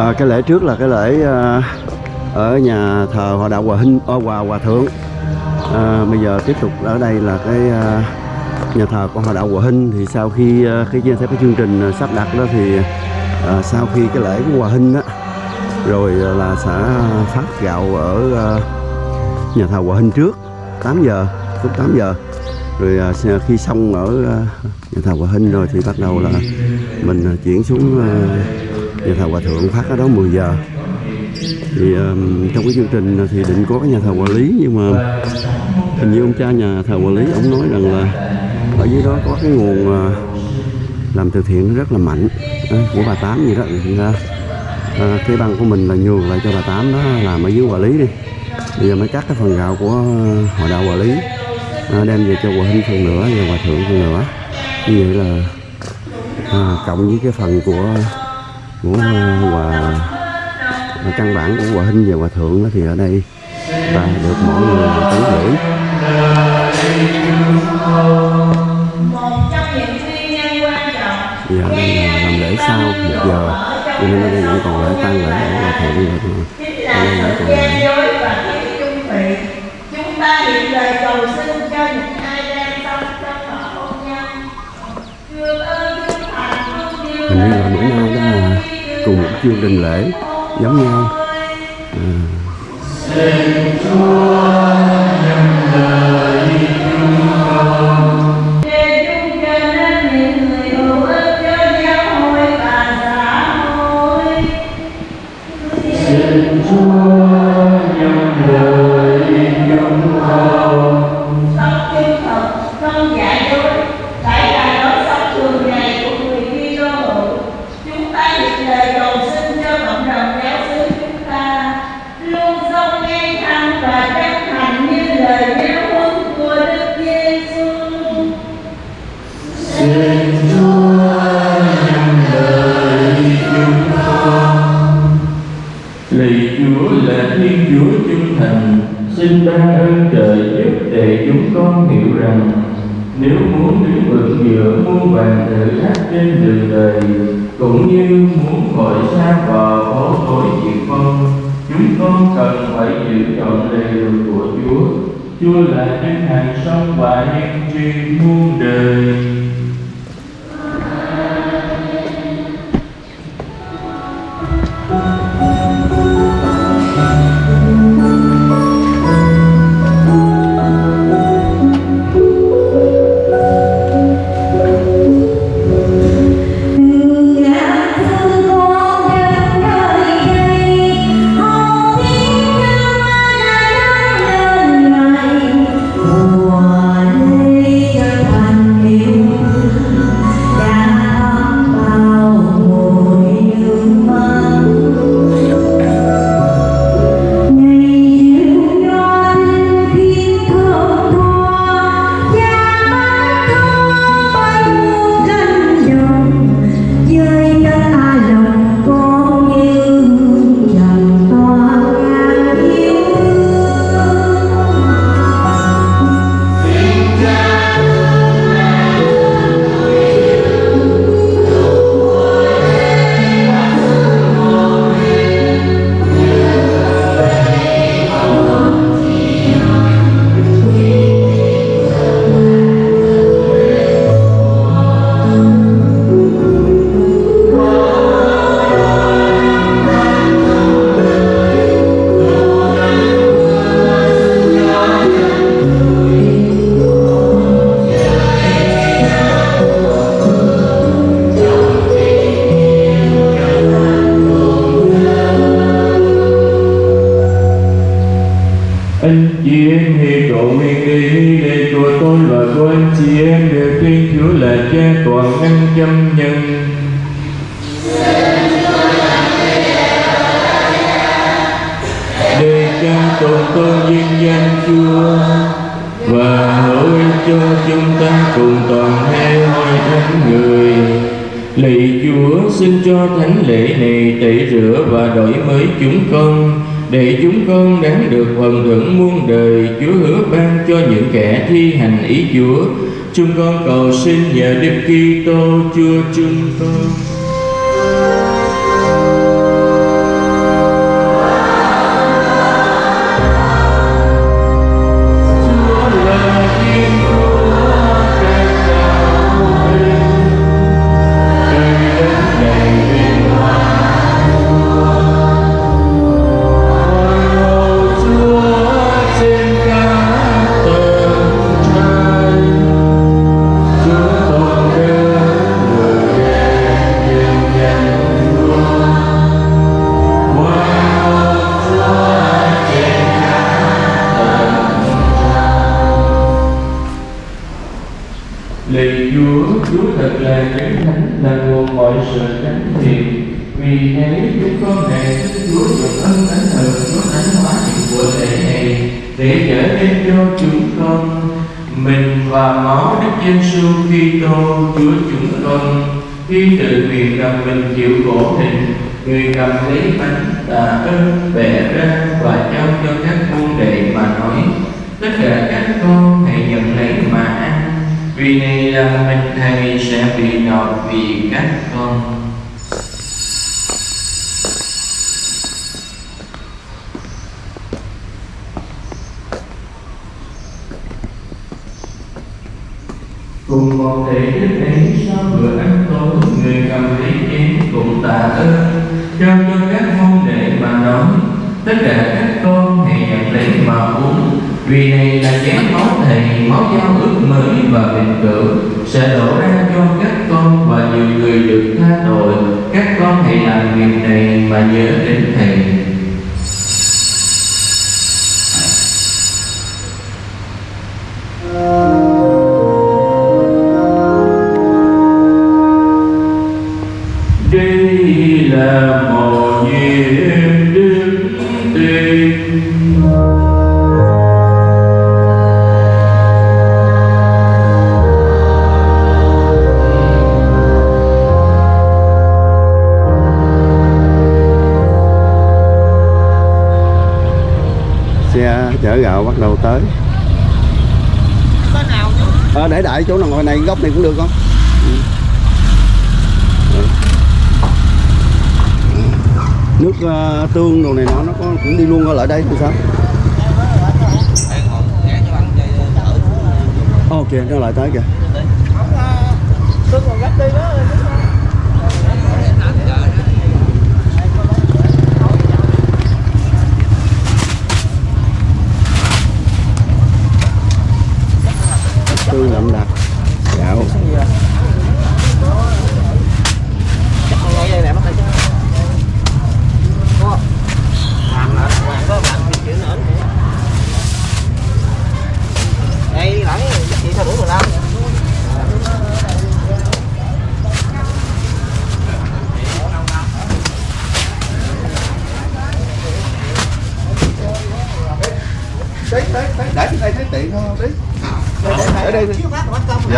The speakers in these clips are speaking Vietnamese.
à, cái lễ trước là cái lễ à, ở nhà thờ hòa đạo hòa hinh à, hòa hòa thượng. À, bây giờ tiếp tục ở đây là cái à, nhà thờ của hòa đạo hòa hinh. Thì sau khi à, cái theo cái chương trình sắp đặt đó thì à, sau khi cái lễ của hòa hinh đó rồi là sẽ phát gạo ở à, nhà thờ hòa hinh trước 8 giờ lúc 8 giờ. Rồi à, khi xong ở à, nhà thờ hòa hinh rồi thì bắt đầu là mình chuyển xuống à, nhà thờ hòa thượng phát ở đó 10 giờ. Thì um, trong cái chương trình thì định có cái nhà thờ quản lý nhưng mà hình như ông cha nhà thờ quản lý ông nói rằng là ở dưới đó có cái nguồn uh, làm từ thiện rất là mạnh uh, của bà tám gì đó. Thành ra à, cái băng của mình là nhường lại cho bà tám đó làm ở dưới quản lý đi. Bây giờ mới cắt cái phần gạo của hội đạo quản lý uh, đem về cho hòa hinh phần nữa và hòa thượng phần nữa như vậy là uh, cộng với cái phần của của hòa. Căn bản của hòa hinh và hòa thượng thì ở đây. Và được mỗi người tán tấn giờ một trong những nguyên nhân quan trọng đây là làm lễ sau một giờ. Cho nên ở đây vẫn còn lễ tan lễ ở hòa thượng và chính ở đây vẫn còn lễ. Chúng ta hiện lời cầu xin cho những ai đang trong họ hôn nhân ơn hình như là bữa nay cùng một chương trình lễ giống nhau. À, anh và muôn đời. Che toàn nhân chân nhân. Để cha tôn tôn duyên danh Chúa và hỡi cho chúng ta cùng toàn hai hội thánh người. Lạy Chúa, xin cho thánh lễ này tẩy rửa và đổi mới chúng con, để chúng con đáng được phần thưởng muôn đời Chúa hứa ban cho những kẻ thi hành ý Chúa. Chúng con cầu xin nhờ Đức Kitô Chúa chúng con. Và Đức Giêsu Kitô, Chúa chúng con, khi tự nguyện gặp mình chịu khổ hình người cầm lấy bánh tạ ơn bẻ ra và trao cho các môn đệ mà nói, tất cả các con hãy nhận lấy mà ăn, vì này là mình thầy sẽ bị nọt vì các con cùng một thể đức ấy sau bữa ăn tối, người cầm lấy chén cũng tạ ơn. Trao cho các môn đệ mà nói, tất cả các con hãy nhận lấy mà uống. Vì này là chén máu thầy máu giao ước mới và bình cửu sẽ đổ ra cho các con và nhiều người được tha tội. Các con hãy làm việc này mà nhớ đến thầy. Chở gạo bắt đầu tới à, để đại chỗ nào ngồi này góc này cũng được không Ừ. Ừ. nước uh, tương đồ này nó nó có cũng đi luôn ở lại đây thì sao ok nó lại tới kìa tương đậm đặc gạo đây lại chị sao đủ 15 đấy đấy đấy để trên đây thấy tiện hơn đấy ở đây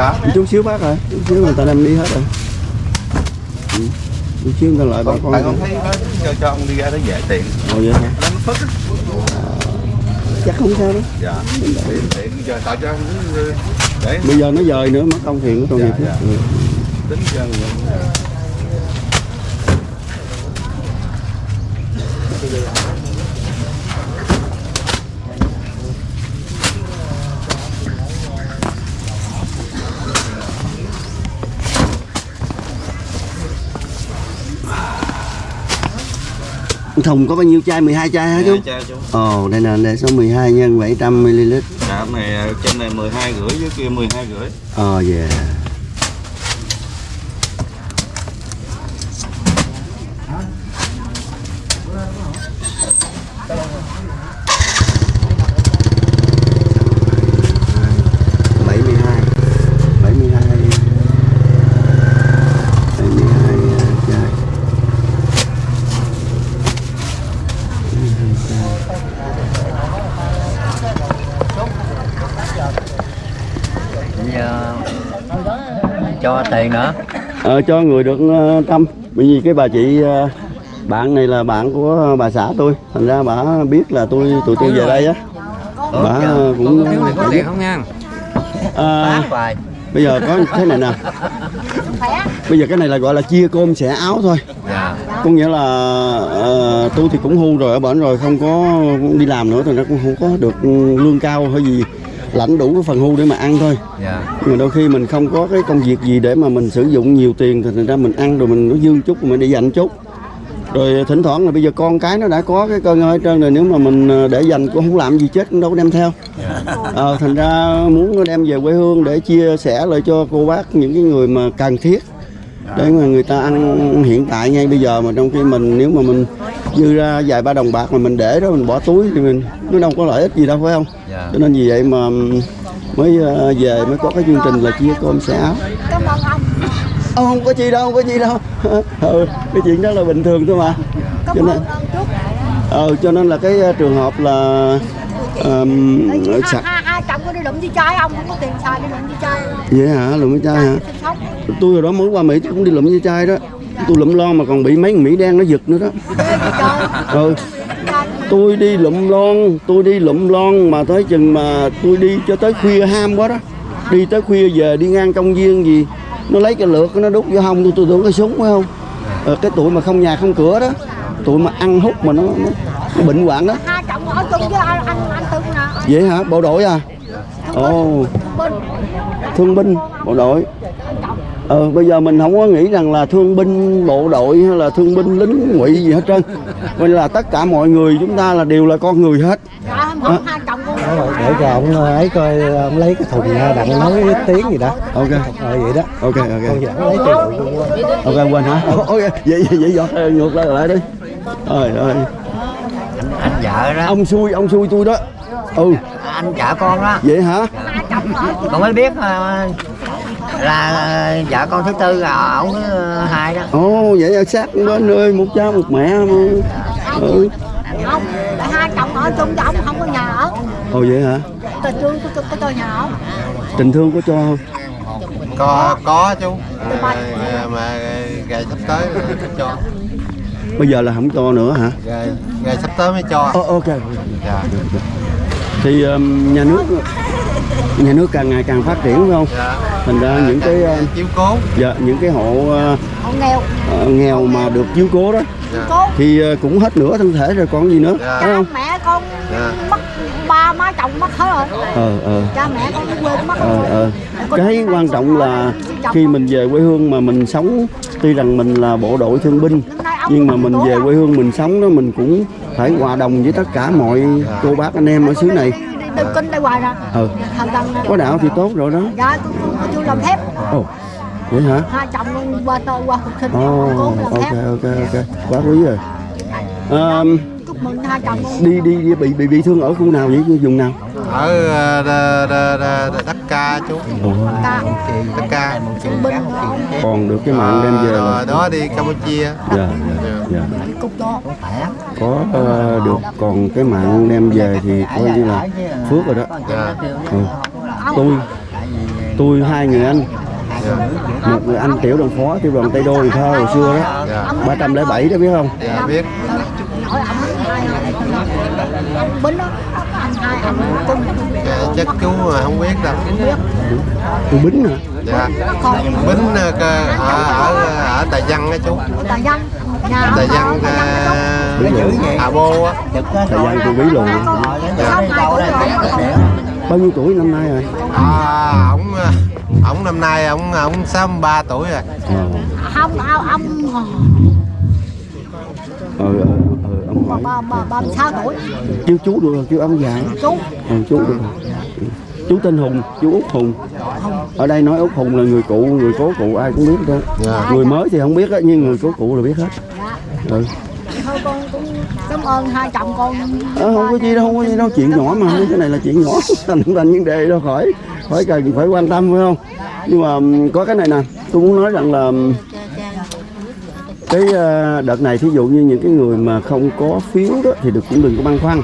dạ. Chút xíu bác rồi chút xíu người ta đem đi hết rồi. Ừ. chút xíu người ta lại bà con tại con thấy nó cho cho ông đi ra nó dễ tiện. Ồ vậy hả? Nó phất á. chắc không sao đâu dạ. Tiện tiện cho tạo cho để. Bây giờ nó dời nữa mất công thiền nó Dạ, nghiệp tính cho thùng có bao nhiêu chai? 12 chai hả chú? Cha chú. Ồ đây nè đây số 12 nhân 700 ml. Dạ này trên này 12 rưỡi dưới kia 12 rưỡi. Ờ yeah bảy mươi hai bảy mươi hai bảy mươi hai chai giờ cho tiền nữa. Ờ, cho người được ờ, trăm bởi vì cái bà chị ờ, bạn này là bạn của bà xã tôi. Thành ra bà biết là tôi tụi tôi về đây á. Bà cũng thiếu tiền có tiền không nha? À, bây giờ có thế này nè. Bây giờ cái này là gọi là chia cơm xẻ áo thôi. Dạ. Có nghĩa là ờ, tôi thì cũng hưu rồi ở bển rồi không có đi làm nữa thì nó cũng không có được lương cao hay gì lãnh đủ cái phần hưu để mà ăn thôi. Dạ. Nhưng mà đôi khi mình không có cái công việc gì để mà mình sử dụng nhiều tiền thì thành ra mình ăn rồi mình nó dư chút mình để dành chút. Rồi thỉnh thoảng là bây giờ con cái nó đã có cái cơ ngơi trơn rồi nếu mà mình ờ, để dành cũng không làm gì chết cũng đâu có đem theo. Ờ, thành ra muốn nó đem về quê hương để chia sẻ lại cho cô bác những cái người mà cần thiết để mà người ta ăn hiện tại ngay bây giờ mà trong khi mình nếu mà mình dư ra vài ba đồng bạc mà mình để đó mình bỏ túi thì mình nó đâu có lợi ích gì đâu phải không? Dạ. Cho nên vì vậy mà mới ờ, về mới có cái chương trình là chia cơm xẻ áo. Ờ, không có chi đâu không có chi đâu. Ừ, cái chuyện đó là bình thường thôi mà. Cảm cho nên ơn ông ờ, cho nên là cái ờ, trường hợp là um, hai chồng có đi lụm đi chơi không? Không có tiền xài đi lụm đi chơi. vậy hả? Lụm cái chai hả? Tôi hồi đó mới qua mỹ tôi cũng đi lụm cái chai đó. Tôi lụm lon mà còn bị mấy con mỹ đen nó giật nữa đó. Ừ. Tôi đi lụm lon tôi đi lụm lon mà tới chừng mà tôi đi cho tới khuya ham quá đó. Đi tới khuya về đi ngang công viên gì nó lấy cái lược nó đút vô hông tôi tôi tưởng cái súng phải không? Ờ, cái tụi mà không nhà không cửa đó tụi mà ăn hút mà nó, nó, nó bệnh hoạn đó. Vậy hả? Bộ đội à? Ồ. Bên. thương binh bộ đội. Ờ bây giờ mình không có nghĩ rằng là thương binh bộ đội hay là thương binh lính ngụy gì hết trơn coi là tất cả mọi người chúng ta là đều là con người hết. Con. để cho ông ấy coi ông lấy cái thùng ra đặng nói tiếng gì đó. Ok. Ờ vậy đó. Ok ok. Lấy ok quên hả? Ok vậy vậy vậy dọn ngược lại lại đi. Trời ơi. Anh vợ đó. Ông xui ông xui tôi đó. Ừ. Anh vợ con đó. Vậy hả? Con mới biết ờ, là vợ con thứ tư là ổng thứ hai đó. Ồ vậy là sát bên ơi một cha một mẹ mà. Ừ. Không, tại hai chồng ở chung chứ ông không có nhà ở. ồ vậy hả? Tình thương có, có cho nhà ở. tình thương có cho không? Có có chú. Tụi bay. à, mà ngày sắp tới cho. Bây giờ là không cho nữa hả? Ngày, ngày sắp tới mới cho. Ờ, ok. Dạ. Thì um, nhà nước nhà nước càng ngày càng phát triển phải không? Dạ thành ra những cái uh, chiếu cố. dạ, những cái hộ Họ nghèo. uh, nghèo mà được chiếu cố đó. Dạ. thì cũng hết nửa thân thể rồi còn gì nữa. Dạ. phải không Mẹ con dạ. mất ba má chồng mất hết rồi. ờ ờ. Cha mẹ con cũng quên mất ờ ờ. Cái quan trọng là khi mình về quê hương mà mình sống tuy rằng mình là bộ đội thương binh nhưng mà mình về quê hương mình sống đó mình cũng phải hòa đồng với tất cả mọi cô bác anh em ở xứ này Đi kinh đây hoài nè. ừ. Có đạo thì tốt rồi đó. Dạ, tôi, tôi, tôi làm thép. ồ vậy hả? Hai chồng qua tơ qua phục sinh. làm ok ok ok. Quá quý rồi. À, Đi đi đi bị bị bị thương ở khu nào vậy vùng nào? Ở ờ, đất ca chú. Đất ca còn được cái mạng đem về Ờ, là rồi. đó đi campuchia. Dạ dạ đó. có ờ, được còn cái mạng đem về thì coi như là phước rồi đó. Dạ. Ừ. tôi tôi hai người anh. Một người anh tiểu đoàn phó tiểu đoàn tây đô thì thơ hồi xưa đó. Dạ. 307 đó biết không? Dạ biết. Hỏi ổng hai ông binh đó. Anh hai anh cùng dạ, chắc chú mà không biết đâu. Tôi bính hả? Dạ. Bính ờ, ở ở ở tài văn á chú. Tài văn. Nhà. Tài ông văn đó ờ, hà bô á. Thời gian tôi bí tuổi rồi bao nhiêu tuổi năm nay rồi? À, ổng ờ, ổng năm nay ổng ổng sáu mươi ba tuổi rồi. Ờ. Không ông ông. Ờ hỏi ba ba ba sáu tuổi. Kêu chú được rồi kêu ông già chú. Ờ, chú được rồi. chú tên hùng chú út hùng. Ở đây nói út hùng là người cụ người cố cụ ai cũng biết đó Dạ. người mới thì không biết á nhưng người cố cụ là biết hết. Dạ. Ừ. thôi con cũng cảm ơn hai chồng con. Ờ, không có gì đâu không có gì đâu. Chuyện nhỏ mà cái này là chuyện nhỏ. Thành thành vấn đề đâu khỏi khỏi cần phải quan tâm phải không? Nhưng mà ừm, có cái này nè. Tôi muốn nói rằng là ừm, cái ờ, đợt này thí dụ như những cái người mà không có phiếu đó thì được cũng đừng có băn khoăn.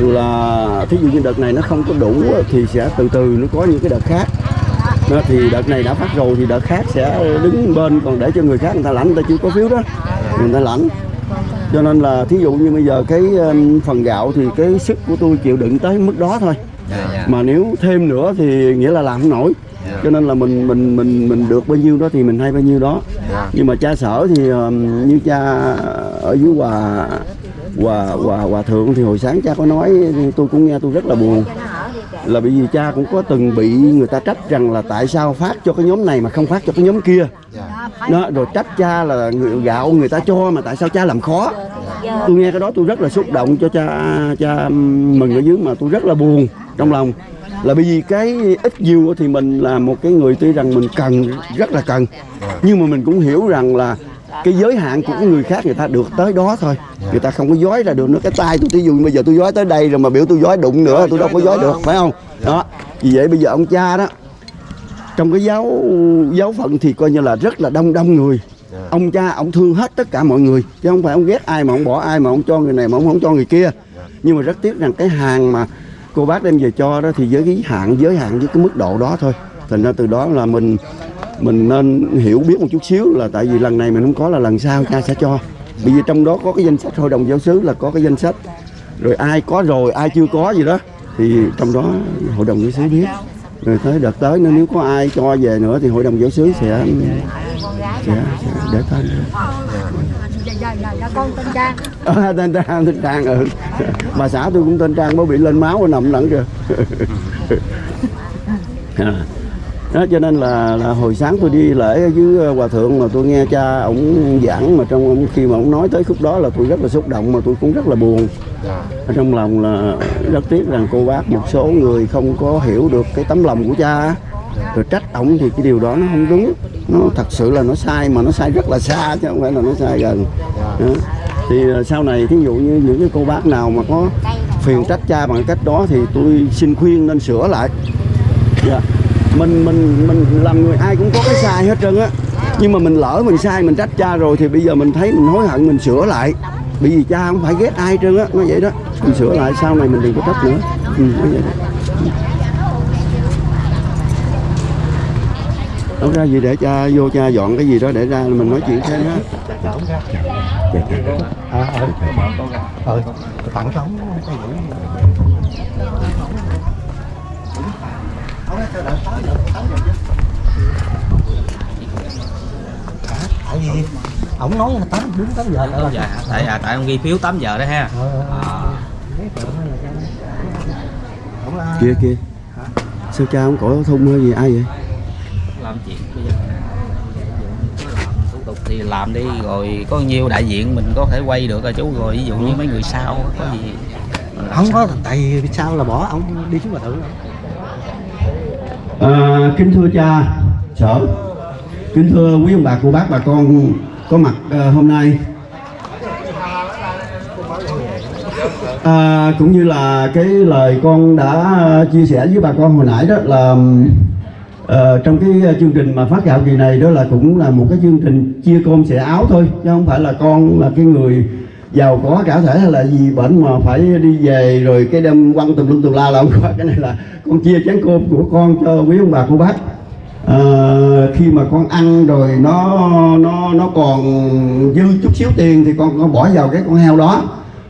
Dù là thí dụ như đợt này nó không có đủ thì sẽ từ từ nó có những cái đợt khác. Đó, thì đợt này đã phát rồi thì đợt khác sẽ đứng bên còn để cho người khác người ta lãnh người ta chưa có phiếu đó người ta lãnh. Cho nên là thí dụ như bây giờ cái phần gạo thì cái sức của tôi chịu đựng tới mức đó thôi. Mà nếu thêm nữa thì nghĩa là làm không nổi cho nên là mình mình mình mình được bao nhiêu đó thì mình hay bao nhiêu đó. Nhưng mà cha sở thì um, như cha ở dưới hòa hòa hòa hòa thượng thì hồi sáng cha có nói tôi cũng nghe tôi rất là buồn. Là bởi vì cha cũng có từng bị người ta trách rằng là tại sao phát cho cái nhóm này mà không phát cho cái nhóm kia. Đó rồi trách cha là người gạo người ta cho mà tại sao cha làm khó. Tôi nghe cái đó tôi rất là xúc động cho cha cha mừng ở dưới mà tôi rất là buồn trong lòng là bởi vì cái ít nhiều thì mình là một cái người tuy rằng mình cần, rất là cần. Nhưng mà mình cũng hiểu rằng là cái giới hạn của người khác người ta được tới đó thôi. Người ta không có dối ra được nữa. Cái tay tôi, thí dụ bây giờ tôi dối tới đây rồi mà biểu tôi dối đụng nữa, tôi đâu có dối được, phải không? Đó. Vì vậy bây giờ ông cha đó, trong cái giáo giáo phận thì coi như là rất là đông đông người. Ông cha, ông thương hết tất cả mọi người, chứ không phải ông ghét ai mà ông bỏ ai mà ông cho người này mà ông không cho người kia. Nhưng mà rất tiếc rằng cái hàng mà cô bác đem về cho đó thì giới hạn giới hạn với cái mức độ đó thôi. Thành ra từ đó là mình mình nên hiểu biết một chút xíu là tại vì lần này mình không có là lần sau cha sẽ cho. Bởi vì trong đó có cái danh sách hội đồng giáo xứ là có cái danh sách. Rồi ai có rồi ai chưa có gì đó thì trong đó hội đồng giáo xứ biết. Rồi tới đợt tới nếu có ai cho về nữa thì hội đồng giáo xứ sẽ sẽ, sẽ để tên dạ dạ dạ con tên trang. À, tên Trang tên Trang ừ. Bà xã tôi cũng tên Trang mới bị lên máu nằm lẫn kìa. À. Đó cho nên là, là hồi sáng tôi đi lễ với ờ, hòa thượng mà tôi nghe cha ổng giảng mà trong ông khi mà ông nói tới khúc đó là tôi rất là xúc động mà tôi cũng rất là buồn. Ở trong lòng là rất tiếc rằng cô bác một số người không có hiểu được cái tấm lòng của cha. Rồi trách ổng thì cái điều đó nó không đúng nó thật sự là nó sai mà nó sai rất là xa chứ không phải là nó sai gần đó. thì ờ, sau này thí dụ như những cái cô bác nào mà có phiền trách cha bằng cách đó thì tôi xin khuyên nên sửa lại dạ. mình mình mình làm người ai cũng có cái sai hết trơn á nhưng mà mình lỡ mình sai mình trách cha rồi thì bây giờ mình thấy mình hối hận mình sửa lại bởi vì cha không phải ghét ai trơn á nó vậy đó mình sửa lại sau này mình đừng có trách nữa ừ, nó vậy đó. Đâu ra gì để cha vô cha dọn cái gì đó để ra mình nói chuyện thêm á. À, ừ. tặng cho ông tại vì ổng nói là tám đúng tám giờ là dạ tại à, tại ông ghi phiếu 8 giờ đó ha. Ổng là kia kia. Sao cha không có thung hay gì ai vậy làm chuyện bây giờ thủ tục thì làm đi rồi có nhiêu đại diện mình có thể quay được rồi chú? Rồi ví dụ như mấy người sau có gì? Không sao? có tại vì sao là bỏ ông đi xuống hòa thượng À, kính thưa cha sở. Kính thưa quý ông bà cô bác bà con có mặt à, hôm nay. À, cũng như là cái lời con đã chia sẻ với bà con hồi nãy đó là ờ, trong cái ờ, chương trình mà phát gạo kỳ này đó là cũng là một cái chương trình chia cơm sẻ áo thôi chứ không phải là con là cái người giàu có cả thể hay là gì bệnh mà phải đi về rồi cái đem quăng tùm lum tùm la là không có. Cái này là con chia chén cơm của con cho quý ông bà cô bác. À, khi mà con ăn rồi nó nó nó còn dư chút xíu tiền thì con con bỏ vào cái con heo đó.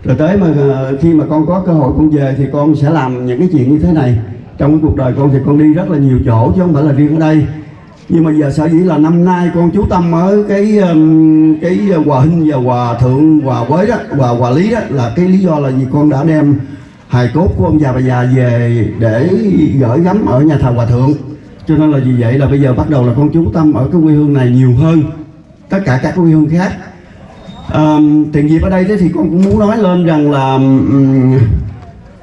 Rồi tới mà ờ, khi mà con có cơ hội con về thì con sẽ làm những cái chuyện như thế này trong cuộc đời con thì con đi rất là nhiều chỗ chứ không phải là riêng ở đây. Nhưng mà giờ sở dĩ là năm nay con chú tâm ở cái um, cái hòa hinh và hòa thượng hòa quế đó hòa hòa lý đó là cái lý do là vì con đã đem hài cốt của ông già bà già về để gửi gắm ở nhà thờ hòa thượng. Cho nên là vì vậy là bây giờ bắt đầu là con chú tâm ở cái quê hương này nhiều hơn tất cả các quê hương khác. À, tiền dịp ở đây thế thì con cũng muốn nói lên rằng là um,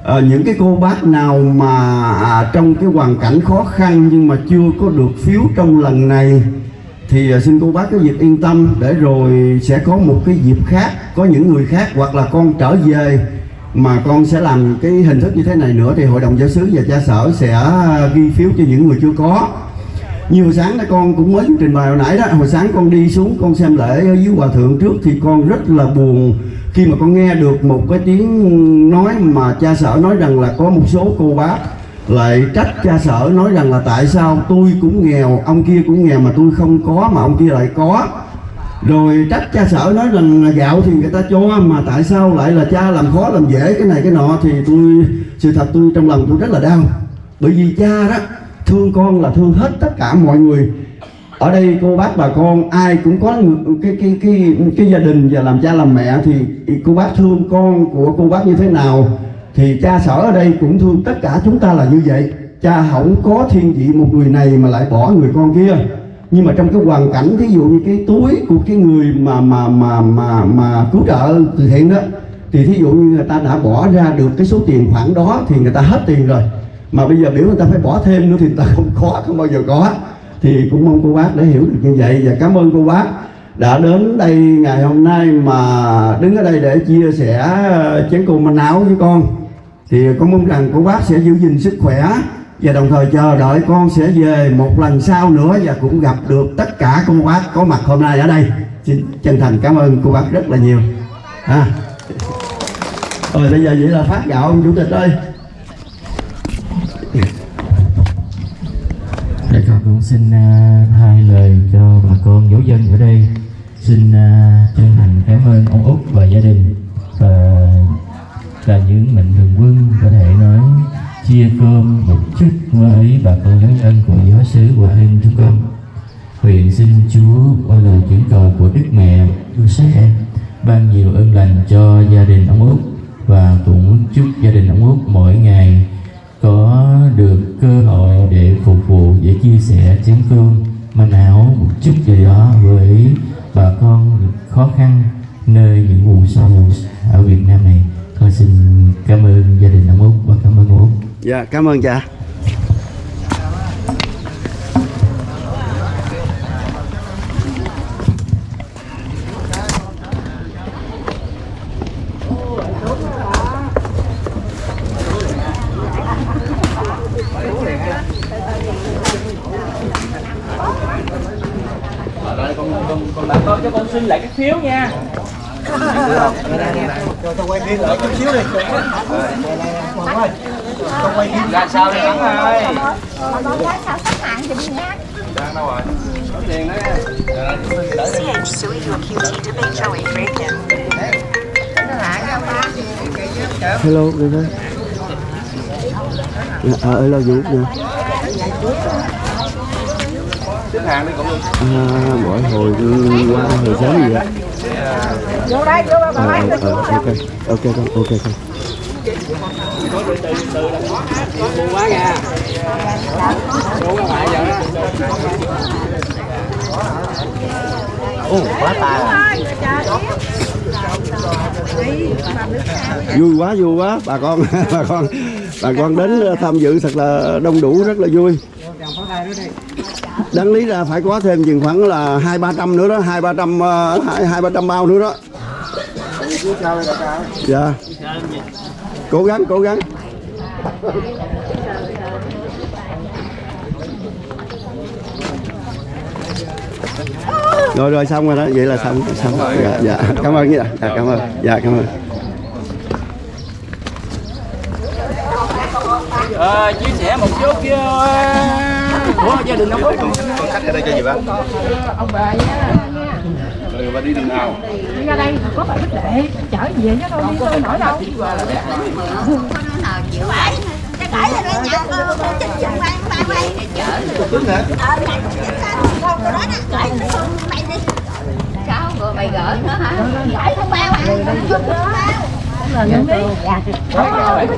Ờ, những cái cô bác nào mà à, trong cái hoàn cảnh khó khăn nhưng mà chưa có được phiếu trong lần này thì à, xin cô bác cái việc yên tâm để rồi sẽ có một cái dịp khác có những người khác hoặc là con trở về mà con sẽ làm cái hình thức như thế này nữa thì hội đồng giáo sứ và cha sở sẽ à, ghi phiếu cho những người chưa có. Như hồi sáng đó con cũng mới trình bày hồi nãy đó hồi sáng con đi xuống con xem lễ ở dưới hòa thượng trước thì con rất là buồn khi mà con nghe được một cái tiếng nói mà cha sở nói rằng là có một số cô bác lại trách cha sở nói rằng là tại sao tôi cũng nghèo, ông kia cũng nghèo mà tôi không có mà ông kia lại có. Rồi trách cha sở nói rằng là gạo thì người ta cho mà tại sao lại là cha làm khó làm dễ cái này cái nọ thì tôi, sự thật tôi trong lòng tôi rất là đau. Bởi vì cha đó, thương con là thương hết tất cả mọi người ở đây cô bác bà con, ai cũng có cái cái cái cái gia đình và làm cha làm mẹ thì cô bác thương con của cô bác như thế nào? Thì cha sở ở đây cũng thương tất cả chúng ta là như vậy. Cha không có thiên vị một người này mà lại bỏ người con kia. Nhưng mà trong cái hoàn cảnh, thí dụ như cái túi của cái người mà mà mà mà mà cứu trợ từ thiện đó, thì thí dụ như người ta đã bỏ ra được cái số tiền khoản đó thì người ta hết tiền rồi. Mà bây giờ biểu người ta phải bỏ thêm nữa thì người ta không có, không bao giờ có thì cũng mong cô bác để hiểu được như vậy. Và cảm ơn cô bác đã đến đây ngày hôm nay mà đứng ở đây để chia sẻ ờ, chén cùng manh áo với con. Thì con mong rằng cô bác sẽ giữ gìn sức khỏe và đồng thời chờ đợi con sẽ về một lần sau nữa và cũng gặp được tất cả cô bác có mặt hôm nay ở đây. Xin chân thành cảm ơn cô bác rất là nhiều. À. rồi bây giờ vậy là phát gạo ông chủ tịch ơi. Xin à, thay hai lời cho bà con giáo dân ở đây. Xin à, chân thành cảm ơn ông Út và gia đình Và là những mạnh thường quân có thể nói chia cơm một chút với bà con giáo dân của giáo xứ Hòa em chúng con. Nguyện xin Chúa qua lời chuyển cầu của Đức Mẹ yêu sẽ ban nhiều ơn lành cho gia đình ông Út và cũng chúc gia đình ông Út mỗi ngày có được cơ hội để phục vụ để chia sẻ chén cơm manh áo một chút gì đó với bà con khó khăn nơi những vùng sâu ở Việt Nam này. Con xin cảm ơn gia đình ông Út và cảm ơn ông Út. Dạ cảm ơn cha còn bà lại cái phiếu nha. Cho tôi quay phim lại chút xíu đi ơi tôi quay phim ra sao đi Thắng ơi sao thì đi CH Sui hello được thôi dạ, ờ hello vũ nè xếp hàng đi cũng được à, mỗi hồi qua hồi sớm gì vậy? Vô đây, vô bà ờ máy ờ ờ, ok ok con ok con. Ồ, quá tài. Vui quá vui quá. Bà con bà con bà con đến tham dự thật là đông đủ rất là vui đáng lý ra phải có thêm chừng khoảng là hai ba trăm nữa đó hai ba trăm ờ, hai ba trăm bao nữa đó. Dạ. Cố gắng cố gắng. Rồi rồi xong rồi đó. Vậy là xong xong. Dạ dạ. Cảm ơn dạ cảm ơn. Dạ cảm ơn. Ờ, chia sẻ một chút kia của gia đình ông Út khách ở đây cho gì bác Ông bà nha. Rồi bà đi đường nào? Ra đây có bà Bích Lệ Chở về chứ đâu đi tôi nổi đâu. Cái cãi là nó nhà con con chích chừng quay quay quay tính hả? Ờ này Con tôi nói nè cãi nó không mày đi. Sao rồi mày gỡ nữa hả Gãi thông bao à Không bao đi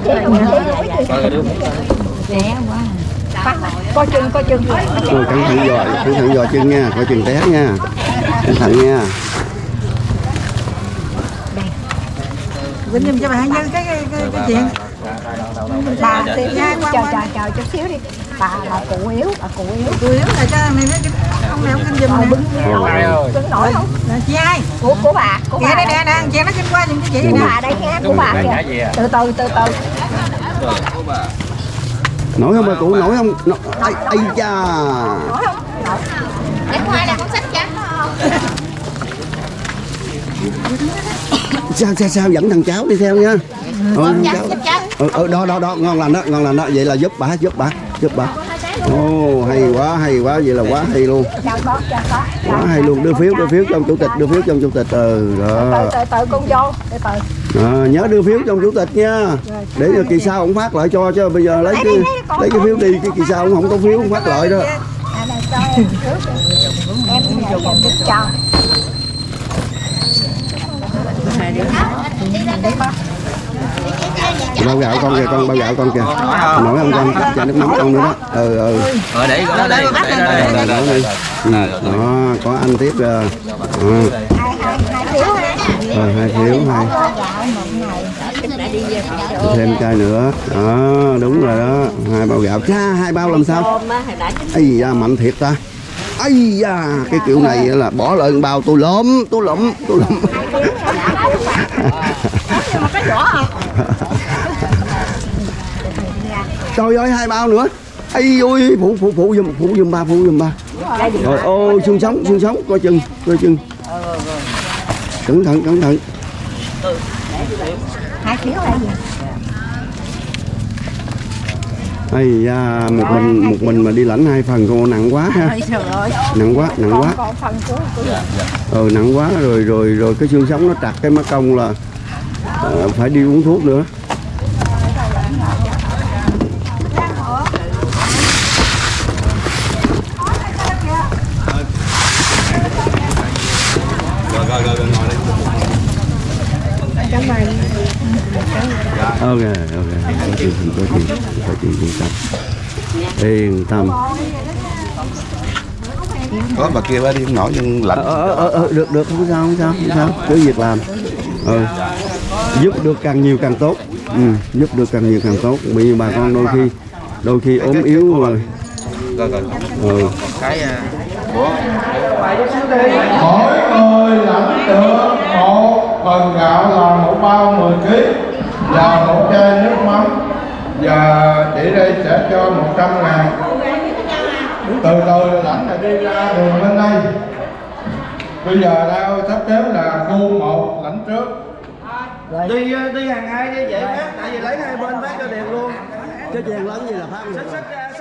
Nè quá Coi chừng, coi chừng Ôi, cẩn thận giò cẩn thận giò chân nha coi chừng té nha cẩn thận nha Vinh giùm cho bà Như cái, cái, cái, cái chuyện Bà nha qua chờ chờ chờ chút xíu đi Bà là cụ yếu, bà cụ yếu Cụ yếu là cho này mấy cái ông này ông kinh giùm nè bưng nổi không? Chị ai? Của của bà, của bà. Nè nè nè, chị nó kinh qua giùm cái chị nè. Của bà đây nghe, của bà kìa. Từ từ từ từ. Nổi không bà cụ nổi không? Ai ai cha Nổi không? Để ngoài là con sách trắng sao sao sao? Dẫn thằng cháu đi theo nha. Ừ, ừ, ừ, đó đó đó. Ngon lành đó ngon lành đó. Vậy là giúp bà giúp bà giúp bà. Ồ hay quá hay quá. Vậy là quá hay luôn. Quá hay luôn. Đưa phiếu đưa phiếu trong chủ tịch đưa phiếu trong chủ tịch. Ừ đó. Từ từ từ con vô, từ từ. À, nhớ đưa phiếu trong chủ tịch nha để cho kỳ sau ông phát lại cho chứ bây giờ lấy cái lấy cái phiếu đi cái kỳ sau ông không có phiếu ông phát lại đó À này cho em trước đi. Em này em giúp cho. bao gạo con kìa con bao gạo con kìa nổi không con cho nước mắm con nữa đó ừ ừ ờ để đó đây để đó đây Rồi, đó đi. Ừ, đó có anh tiếp rồi ừ. Phiếu ha. rồi hai phiếu hai thêm chai nữa. Đó đúng rồi đó. Hai bao gạo. Cha hai bao làm sao? Ây da mạnh thiệt ta. Ây da cái kiểu này là bỏ lại bao tôi lốm tôi lụm tôi lụm trời ơi hai bao nữa. Ấy ôi phụ phụ phụ giùm phụ giùm ba phụ giùm ba. Rồi ô xương sống xương sống coi chừng coi chừng. Cẩn thận cẩn thận là gì Ây da, một mình một mình mà đi lãnh hai phần cô nặng quá ha. Trời ơi. Nặng quá nặng quá. còn phần của của ừ nặng quá rồi rồi rồi cái xương sống nó trật cái mắt công là ờ, phải đi uống thuốc nữa ok ok. Có chuyện có chuyện. Có chuyện yên tâm yên tâm. Có bà kia bà đi không nổi nhưng lạnh. Ờ, ờ, ờ, được được. Không sao không sao không sao. Cứ việc làm. Ừ. giúp được càng nhiều càng tốt. Ừ. giúp được càng nhiều càng tốt. Bởi vì bà con đôi khi đôi khi ốm yếu rồi. Rồi rồi. Ừ. cái à, mỗi người lãnh được một phần gạo là một bao 10 kg và một chai nước mắm. Và chị đây sẽ cho 100 ngàn. Từ từ lãnh này đi ra đường bên đây. Bây giờ đang sắp xếp là khu một lãnh trước. Đi đi hàng hai đi vậy phát tại vì lấy hai bên phát cho đều luôn. Cái chèn lớn gì là phát